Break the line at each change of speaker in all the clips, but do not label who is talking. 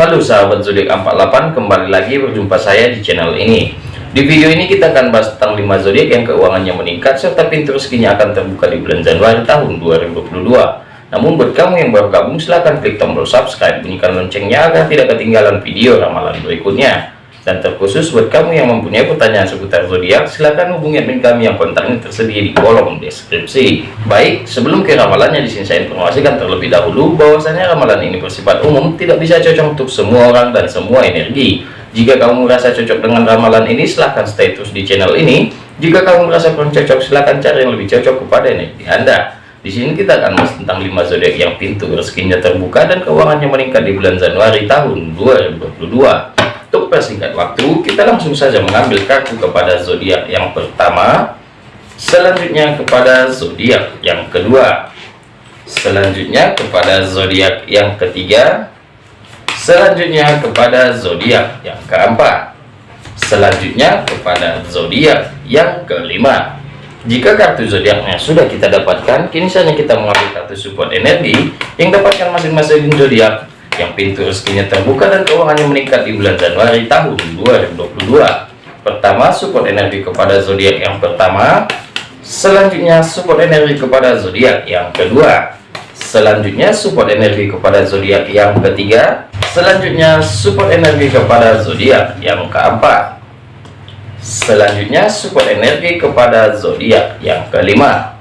Halo sahabat zodiak 48 kembali lagi berjumpa saya di channel ini. Di video ini kita akan bahas tentang 5 zodiak yang keuangannya meningkat serta pintu rezekinya akan terbuka di bulan Januari tahun 2022 namun buat kamu yang baru gabung silahkan klik tombol subscribe bunyikan loncengnya agar tidak ketinggalan video ramalan berikutnya dan terkhusus buat kamu yang mempunyai pertanyaan seputar zodiak silahkan hubungi admin kami yang kontaknya tersedia di kolom deskripsi. Baik sebelum ke ramalannya di sini saya informasikan terlebih dahulu bahwasanya ramalan ini bersifat umum tidak bisa cocok untuk semua orang dan semua energi. Jika kamu merasa cocok dengan ramalan ini silahkan stay terus di channel ini. Jika kamu merasa kurang cocok silahkan cari yang lebih cocok kepada energi anda. Di sini kita akan bahas tentang 5 zodiak yang pintu rezekinya terbuka dan keuangannya meningkat di bulan Januari tahun 2022 untuk persingkat waktu, kita langsung saja mengambil kartu kepada zodiak yang pertama, selanjutnya kepada zodiak yang kedua, selanjutnya kepada zodiak yang ketiga, selanjutnya kepada zodiak yang keempat, selanjutnya kepada zodiak yang kelima. Jika kartu zodiaknya sudah kita dapatkan, kini saja kita mengambil kartu support energi yang dapatkan masing-masing zodiak yang pintu rezekinya terbuka dan keuangannya meningkat di bulan Januari tahun 2022 pertama support energi kepada zodiak yang pertama. Selanjutnya support energi kepada zodiak yang kedua. Selanjutnya support energi kepada zodiak yang ketiga. Selanjutnya support energi kepada zodiak yang keempat. Selanjutnya support energi kepada zodiak yang kelima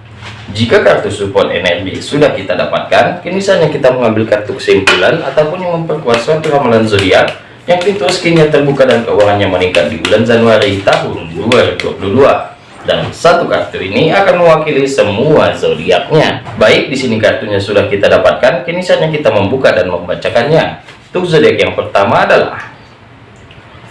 jika kartu support energi sudah kita dapatkan, kini saatnya kita mengambil kartu kesimpulan ataupun yang memperkuat suatu ramalan zodiak yang pintu rezekinya terbuka dan keuangannya meningkat di bulan Januari tahun 2022. Dan satu kartu ini akan mewakili semua zodiaknya. Baik, di sini kartunya sudah kita dapatkan, kini saatnya kita membuka dan membacakannya. Untuk zodiak yang pertama adalah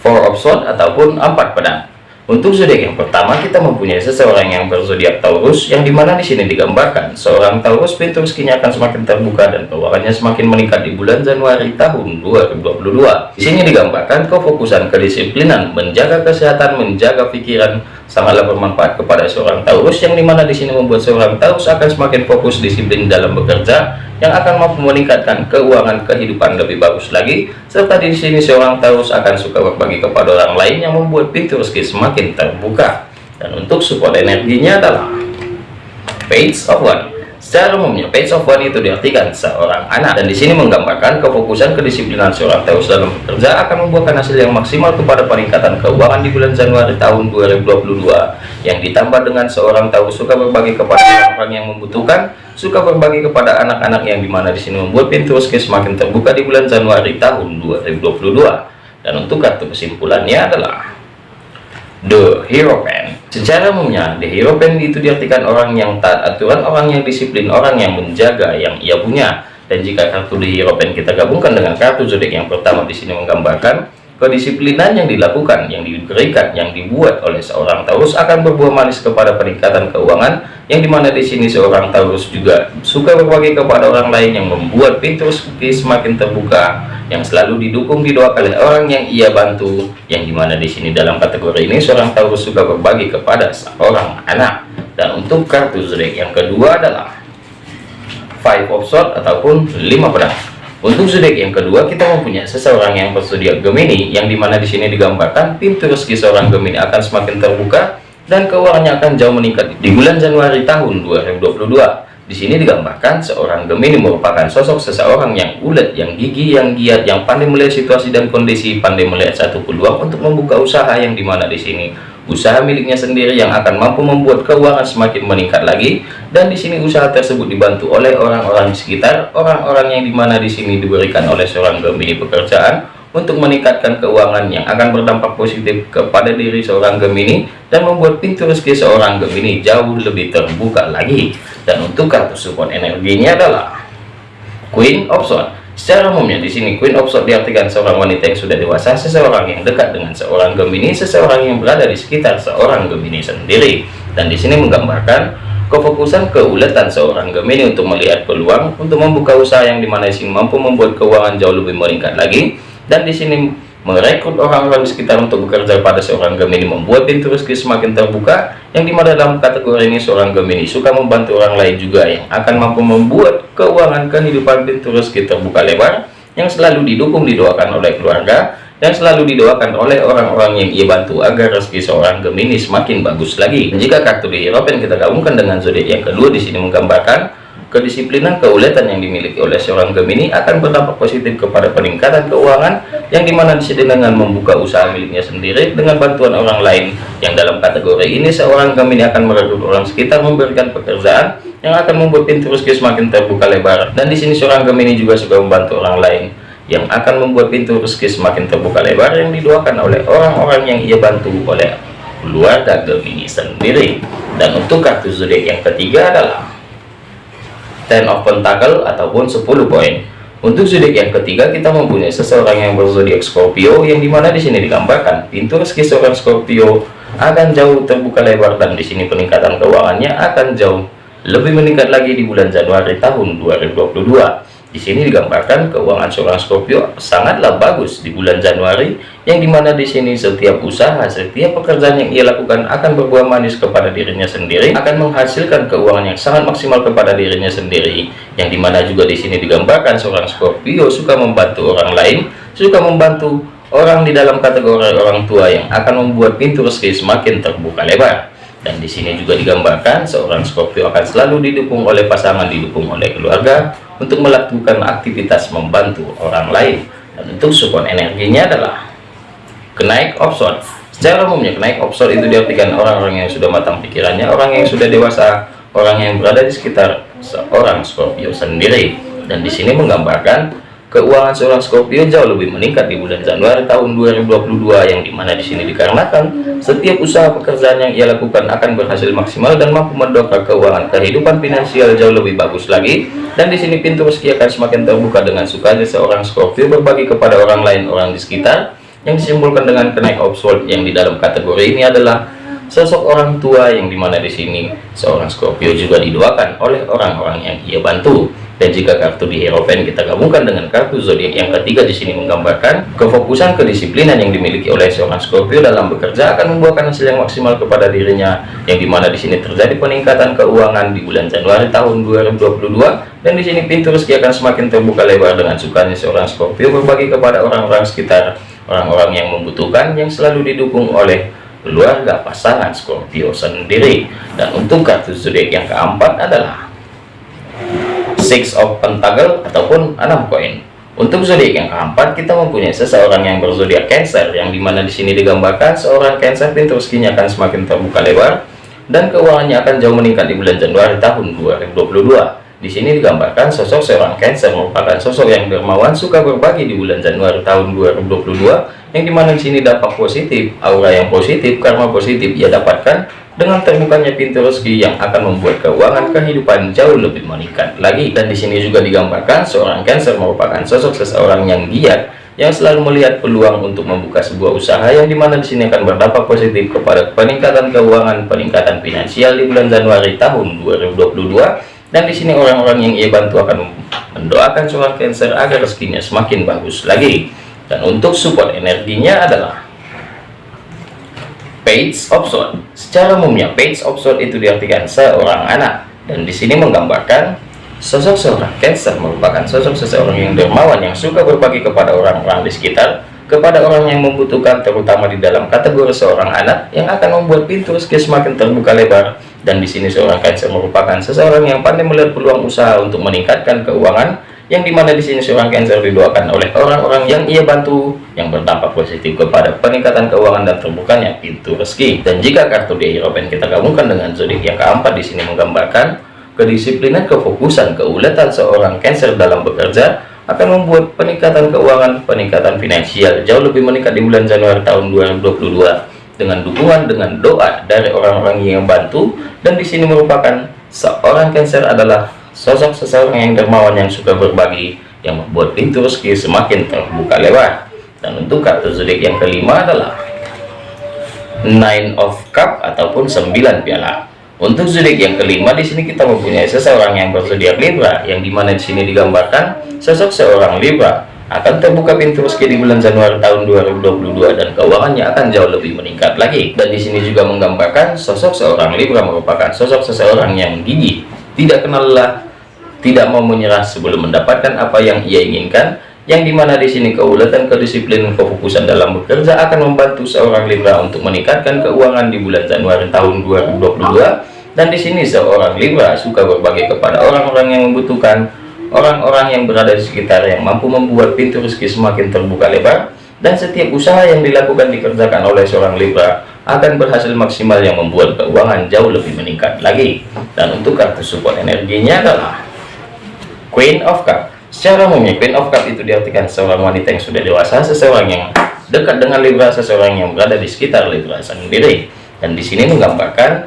Four of Swords ataupun empat pedang. Untuk zodiak yang pertama kita mempunyai seseorang yang berzodiak Taurus yang di mana di sini digambarkan seorang Taurus pintu rezekinya akan semakin terbuka dan keuangannya semakin meningkat di bulan Januari tahun 2022. Di sini digambarkan kefokusan kedisiplinan, menjaga kesehatan, menjaga pikiran sangatlah bermanfaat kepada seorang Taurus yang di mana di sini membuat seorang Taurus akan semakin fokus disiplin dalam bekerja yang akan mampu meningkatkan keuangan kehidupan lebih bagus lagi. Serta di sini seorang Taurus akan suka berbagi kepada orang lain yang membuat pintu rezeki semakin terbuka. Dan untuk support energinya adalah page of one Secara umumnya, page of one itu diartikan seorang anak dan di sini menggambarkan kefokusan kedisiplinan seorang Taurus dalam bekerja akan membuahkan hasil yang maksimal kepada peningkatan keuangan di bulan Januari tahun 2022 yang ditambah dengan seorang Taurus suka berbagi kepada orang-orang yang membutuhkan, suka berbagi kepada anak-anak yang di mana di sini membuat pintu rezeki semakin terbuka di bulan Januari tahun 2022 dan untuk kartu kesimpulannya adalah The Hierophant. Secara umumnya, The Hierophant itu diartikan orang yang taat aturan, orang yang disiplin, orang yang menjaga yang ia punya. Dan jika kartu The Hierophant kita gabungkan dengan kartu zodiak yang pertama di sini menggambarkan kedisiplinan yang dilakukan, yang diberikan, yang dibuat oleh seorang Taurus akan berbuah manis kepada peningkatan keuangan, yang di mana di sini seorang Taurus juga suka berbagi kepada orang lain yang membuat pintu rezeki semakin terbuka, yang selalu didukung didoakan oleh orang yang ia bantu, yang di mana di sini dalam kategori ini seorang Taurus suka berbagi kepada seorang anak. Dan untuk kartu zodiak yang kedua adalah Five of Swords ataupun lima pedang. Untuk zodiak yang kedua, kita mempunyai seseorang yang berzodiak Gemini, yang di mana di sini digambarkan pintu rezeki seorang Gemini akan semakin terbuka dan keuangannya akan jauh meningkat di bulan Januari tahun 2022. Di sini digambarkan seorang Gemini merupakan sosok seseorang yang ulet, yang gigi, yang giat, yang pandai melihat situasi dan kondisi, pandai melihat satu peluang untuk membuka usaha yang di mana di sini usaha miliknya sendiri yang akan mampu membuat keuangan semakin meningkat lagi dan di sini usaha tersebut dibantu oleh orang-orang di sekitar orang-orang yang di mana di sini diberikan oleh seorang Gemini pekerjaan untuk meningkatkan keuangan yang akan berdampak positif kepada diri seorang Gemini dan membuat pintu rezeki seorang Gemini jauh lebih terbuka lagi. Dan untuk kartu support energinya adalah Queen of Swords Secara umumnya di sini Queen of Swords diartikan seorang wanita yang sudah dewasa, seseorang yang dekat dengan seorang Gemini, seseorang yang berada di sekitar seorang Gemini sendiri. Dan di sini menggambarkan kefokusan keuletan seorang Gemini untuk melihat peluang untuk membuka usaha yang di mana di sini mampu membuat keuangan jauh lebih meningkat lagi. Dan di sini merekrut orang-orang di sekitar untuk bekerja pada seorang Gemini membuat pintu rezeki semakin terbuka yang di mana dalam kategori ini seorang Gemini suka membantu orang lain juga yang akan mampu membuat keuangan kehidupan pintu rezeki terbuka lebar yang selalu didukung didoakan oleh keluarga yang selalu didoakan oleh orang-orang yang ia bantu agar rezeki seorang Gemini semakin bagus lagi. Dan jika kartu di Hierophant kita gabungkan dengan zodiak yang kedua di sini menggambarkan kedisiplinan keuletan yang dimiliki oleh seorang Gemini akan berdampak positif kepada peningkatan keuangan yang di mana di sini dengan membuka usaha miliknya sendiri dengan bantuan orang lain. Yang dalam kategori ini seorang Gemini akan merekrut orang sekitar memberikan pekerjaan yang akan membuat pintu rezeki semakin terbuka lebar. Dan di sini seorang Gemini juga suka membantu orang lain yang akan membuat pintu rezeki semakin terbuka lebar yang didoakan oleh orang-orang yang ia bantu oleh keluarga Gemini sendiri. Dan untuk kartu zodiak yang ketiga adalah Ten of Pentacle ataupun 10 poin. Untuk zodiak yang ketiga kita mempunyai seseorang yang berzodiak Scorpio yang di mana di sini digambarkan pintu rezeki seorang Scorpio akan jauh terbuka lebar dan di sini peningkatan keuangannya akan jauh lebih meningkat lagi di bulan Januari tahun 2022 di sini digambarkan keuangan seorang Scorpio sangatlah bagus di bulan Januari, yang di mana di sini setiap usaha, setiap pekerjaan yang ia lakukan akan berbuah manis kepada dirinya sendiri, akan menghasilkan keuangan yang sangat maksimal kepada dirinya sendiri, yang di mana juga di sini digambarkan seorang Scorpio suka membantu orang lain, suka membantu orang di dalam kategori orang tua yang akan membuat pintu rezeki semakin terbuka lebar. Dan di sini juga digambarkan seorang Scorpio akan selalu didukung oleh pasangan didukung oleh keluarga untuk melakukan aktivitas membantu orang lain. Dan untuk support energinya adalah kenaik offshore secara umumnya kenaik offshore itu diartikan orang-orang yang sudah matang pikirannya orang yang sudah dewasa orang yang berada di sekitar seorang Scorpio sendiri. Dan di sini menggambarkan Keuangan seorang Scorpio jauh lebih meningkat di bulan Januari tahun 2022 yang di mana di sini dikarenakan setiap usaha pekerjaan yang ia lakukan akan berhasil maksimal dan mampu mendongkrak keuangan kehidupan finansial jauh lebih bagus lagi. Dan di sini pintu rezeki akan semakin terbuka dengan sukanya seorang Scorpio berbagi kepada orang lain orang di sekitar yang disimpulkan dengan kenaik offshore yang di dalam kategori ini adalah sosok orang tua yang di mana di sini seorang Scorpio juga didoakan oleh orang-orang yang ia bantu. Dan jika kartu di Hierophant kita gabungkan dengan kartu zodiak yang ketiga di sini menggambarkan kefokusan kedisiplinan yang dimiliki oleh seorang Scorpio dalam bekerja akan membuahkan hasil yang maksimal kepada dirinya yang di mana di sini terjadi peningkatan keuangan di bulan Januari tahun 2022 dan di sini pintu rezeki akan semakin terbuka lebar dengan sukanya seorang Scorpio berbagi kepada orang-orang sekitar orang-orang yang membutuhkan yang selalu didukung oleh keluarga pasangan Scorpio sendiri. Dan untuk kartu zodiak yang keempat adalah six of pentacle ataupun enam koin. Untuk zodiak yang keempat kita mempunyai seseorang yang berzodiak Cancer yang di mana di sini digambarkan seorang Cancer pintu rezekinya akan semakin terbuka lebar dan keuangannya akan jauh meningkat di bulan Januari tahun 2022 di sini digambarkan sosok seorang Cancer merupakan sosok yang dermawan, suka berbagi di bulan Januari tahun 2022, yang di mana di sini dampak positif, aura yang positif, karma positif ia dapatkan dengan terbukanya pintu rezeki yang akan membuat keuangan kehidupan jauh lebih meningkat lagi. Dan di sini juga digambarkan seorang Cancer merupakan sosok seseorang yang giat, yang selalu melihat peluang untuk membuka sebuah usaha yang di mana di sini akan berdampak positif kepada peningkatan keuangan, peningkatan finansial di bulan Januari tahun 2022 dan di sini orang-orang yang ia bantu akan mendoakan seorang Cancer agar rezekinya semakin bagus lagi. Dan untuk support energinya adalah page of sword secara umumnya page of sword itu diartikan seorang anak. Dan di sini menggambarkan sosok seorang Cancer merupakan sosok seseorang yang dermawan yang suka berbagi kepada orang-orang di sekitar kepada orang yang membutuhkan terutama di dalam kategori seorang anak yang akan membuat pintu rezeki semakin terbuka lebar dan di sini seorang Cancer merupakan seseorang yang pandai melihat peluang usaha untuk meningkatkan keuangan yang di mana di sini seorang Cancer didoakan oleh orang-orang yang ia bantu yang berdampak positif kepada peningkatan keuangan dan terbukanya pintu rezeki. Dan jika kartu di Hierophant kita gabungkan dengan zodiak yang keempat di sini menggambarkan kedisiplinan kefokusan keuletan seorang Cancer dalam bekerja akan membuat peningkatan keuangan, peningkatan finansial jauh lebih meningkat di bulan Januari tahun 2022 dengan dukungan dengan doa dari orang-orang yang bantu. Dan di sini merupakan seorang Cancer adalah sosok seseorang yang dermawan yang suka berbagi yang membuat pintu rezeki semakin terbuka lebar dan untuk kartu zodiak yang kelima adalah Nine of Cup ataupun 9 piala. Untuk zodiak yang kelima di sini kita mempunyai seseorang yang berzodiak Libra, yang di mana di sini digambarkan sosok seorang Libra akan terbuka pintu rezeki di bulan Januari tahun 2022 dan keuangannya akan jauh lebih meningkat lagi. Dan di sini juga menggambarkan sosok seorang Libra merupakan sosok seseorang yang gigih, tidak kenal lelah, tidak mau menyerah sebelum mendapatkan apa yang ia inginkan, yang di mana di sini keulatan kedisiplinan kefokusan dalam bekerja akan membantu seorang Libra untuk meningkatkan keuangan di bulan Januari tahun 2022 dan di sini seorang Libra suka berbagi kepada orang-orang yang membutuhkan orang-orang yang berada di sekitar yang mampu membuat pintu rezeki semakin terbuka lebar dan setiap usaha yang dilakukan dikerjakan oleh seorang Libra akan berhasil maksimal yang membuat keuangan jauh lebih meningkat lagi dan untuk kartu support energinya adalah Queen of Cup Secara umumnya Queen of Cup itu diartikan seorang wanita yang sudah dewasa, seseorang yang dekat dengan Libra, seseorang yang berada di sekitar Libra sendiri. Dan di sini menggambarkan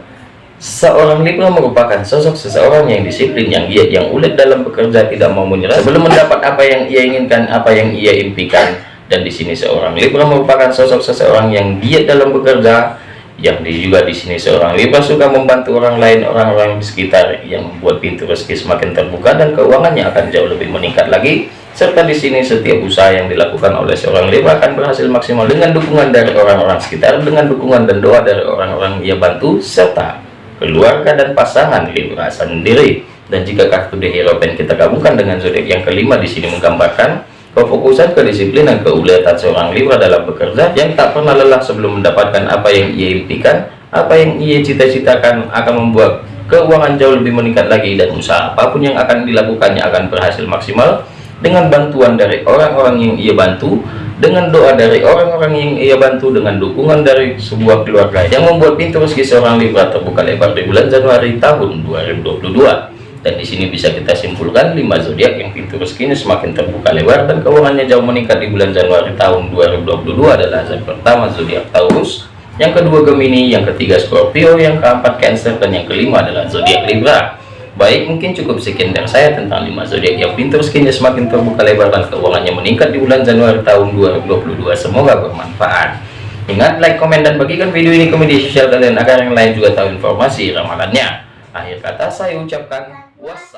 seorang Libra merupakan sosok seseorang yang disiplin, yang giat, yang ulet dalam bekerja, tidak mau menyerah. Sebelum mendapat apa yang ia inginkan, apa yang ia impikan. Dan di sini seorang Libra merupakan sosok seseorang yang giat dalam bekerja, yang di, juga di sini seorang Libra suka membantu orang lain orang-orang di sekitar yang membuat pintu rezeki semakin terbuka dan keuangannya akan jauh lebih meningkat lagi. Serta di sini setiap usaha yang dilakukan oleh seorang Libra akan berhasil maksimal dengan dukungan dari orang-orang sekitar dengan dukungan dan doa dari orang-orang yang bantu serta keluarga dan pasangan Libra sendiri. Dan jika kartu The Hero Pen kita gabungkan dengan zodiak yang kelima di sini menggambarkan Kefokusan, kedisiplinan, keuletan seorang Libra dalam bekerja yang tak pernah lelah sebelum mendapatkan apa yang ia impikan, apa yang ia cita-citakan akan membuat keuangan jauh lebih meningkat lagi dan usaha apa pun yang akan dilakukannya akan berhasil maksimal dengan bantuan dari orang-orang yang ia bantu, dengan doa dari orang-orang yang ia bantu, dengan dukungan dari sebuah keluarga yang membuat pintu rezeki seorang Libra terbuka lebar di bulan Januari tahun 2022 dan di sini bisa kita simpulkan 5 zodiak yang pintu rezekinya semakin terbuka lebar dan keuangannya jauh meningkat di bulan Januari tahun 2022 adalah zodiak pertama zodiak Taurus. Yang kedua Gemini yang ketiga Scorpio yang keempat Cancer dan yang kelima adalah zodiak Libra baik mungkin cukup sekian dari saya tentang 5 zodiak yang pintu rezekinya semakin terbuka lebar dan keuangannya meningkat di bulan Januari tahun 2022 semoga bermanfaat. Ingat like komen dan bagikan video ini ke media sosial kalian agar yang lain juga tahu informasi ramalannya. Akhir kata saya ucapkan wassalam